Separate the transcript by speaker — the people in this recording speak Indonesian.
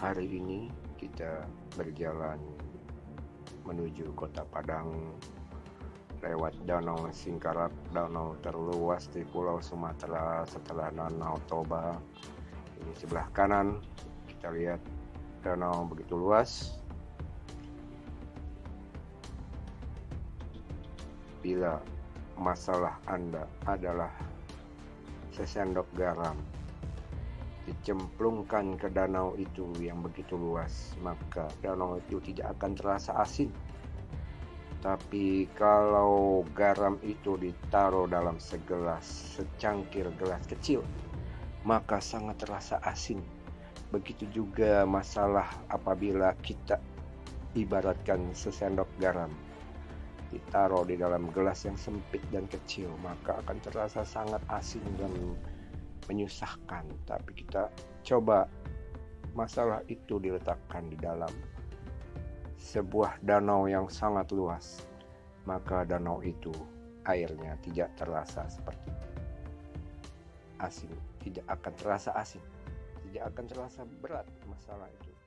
Speaker 1: Hari ini kita berjalan menuju kota Padang lewat Danau Singkarak, danau terluas di Pulau Sumatera setelah Danau Toba. Ini sebelah kanan kita lihat danau begitu luas. Bila masalah Anda adalah sesendok garam dicemplungkan ke danau itu yang begitu luas, maka danau itu tidak akan terasa asin. Tapi kalau garam itu ditaruh dalam segelas, secangkir gelas kecil, maka sangat terasa asin. Begitu juga masalah apabila kita ibaratkan sesendok garam ditaruh di dalam gelas yang sempit dan kecil, maka akan terasa sangat asin dan menyusahkan, tapi kita coba masalah itu diletakkan di dalam sebuah danau yang sangat luas, maka danau itu airnya tidak terasa seperti asin, tidak akan terasa asin, tidak akan terasa berat masalah itu.